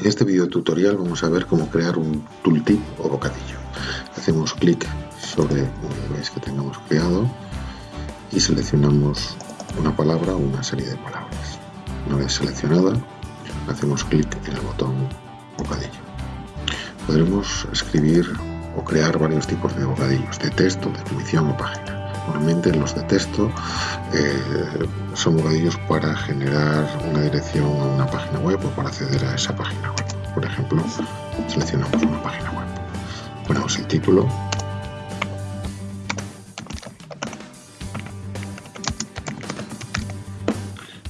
En este video tutorial vamos a ver cómo crear un tooltip o bocadillo. Hacemos clic sobre un que tengamos creado y seleccionamos una palabra o una serie de palabras. Una vez seleccionada, hacemos clic en el botón bocadillo. Podremos escribir o crear varios tipos de bocadillos, de texto, de definición o página. Normalmente los de texto eh, son bocadillos para generar una dirección a una página web o para acceder a esa página web. Por ejemplo, seleccionamos una página web. Ponemos el título.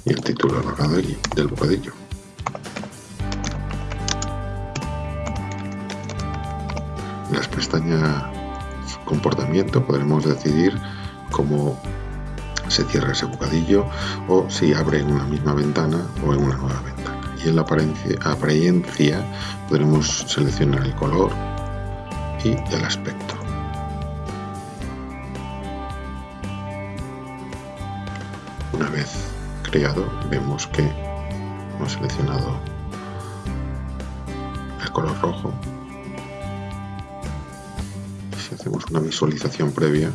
Y el título del bocadillo. En las pestañas comportamiento podremos decidir cómo se cierra ese bocadillo o si abre en una misma ventana o en una nueva ventana. Y en la apariencia podremos seleccionar el color y el aspecto. Una vez creado vemos que hemos seleccionado el color rojo. Si hacemos una visualización previa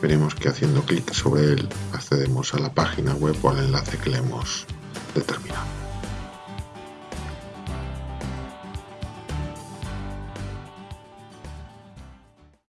veremos que haciendo clic sobre él accedemos a la página web o al enlace que le hemos determinado.